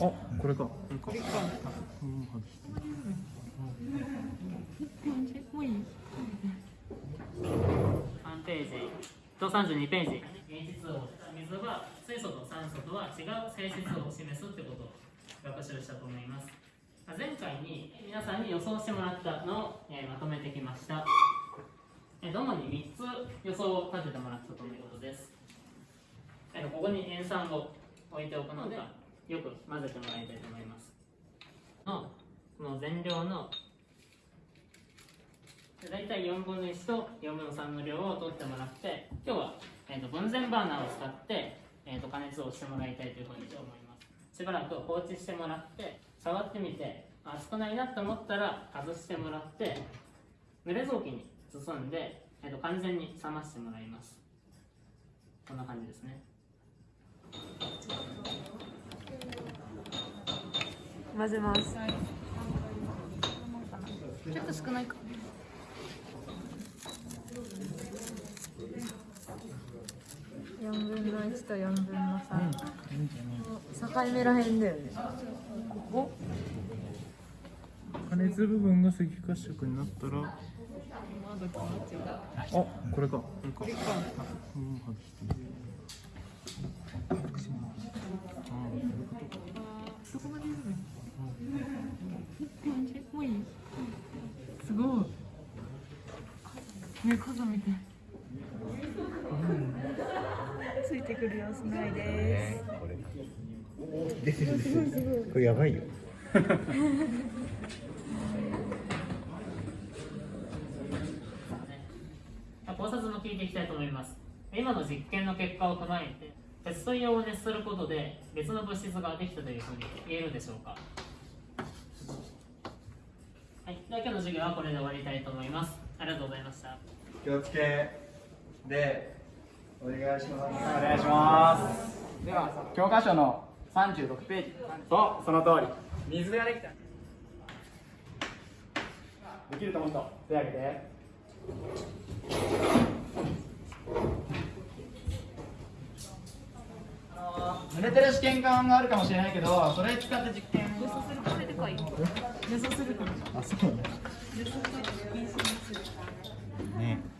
あこれか。これか。もういい3ページと32ページ現実を水は水素と酸素とは違う性質を示すってことを学習したと思います前回に皆さんに予想してもらったのを、えーまとめてきましたえー主に3つ予想を立ててもらったということですえーここに塩酸を置いておくのでよく混ぜてもらいたいと思います。のこの全量の大体4分の1と4分の3の量を取ってもらって今日は、えー、と分全バーナーを使って、えー、と加熱をしてもらいたいというふうに思います。しばらく放置してもらって触ってみて熱くないなと思ったら外してもらって濡れ雑巾に包んで、えー、と完全に冷ましてもらいます。こんな感じですね。混ぜます。ちょっと少ないか。四分の一と四分の三、境目らへんだよね。ここ加熱部分が赤褐色になったら。あこれか。これか。うん外してあーそういうことかどこまでいるのもうい。い。すごい。ね風見てつい。てくる様子ない。ですこれ出てる出てるこれやばい。よ考察も聞い。てい。きたい。と思い。ます今の実験の結果を踏まえて鉄と硫黄を熱することで別の物質ができたとい。うふうに言えるでしょうか、今日の授業はこれで終わりたいと思います。ありがとうございました。気をつけでお願いしますお願いしますでは教科書の36ページ。そうその通り水ができたできると思う人手挙げてあの濡れてる試験管があるかもしれないけどそれ使って実験をかい予想するからあそう。予想するね。あー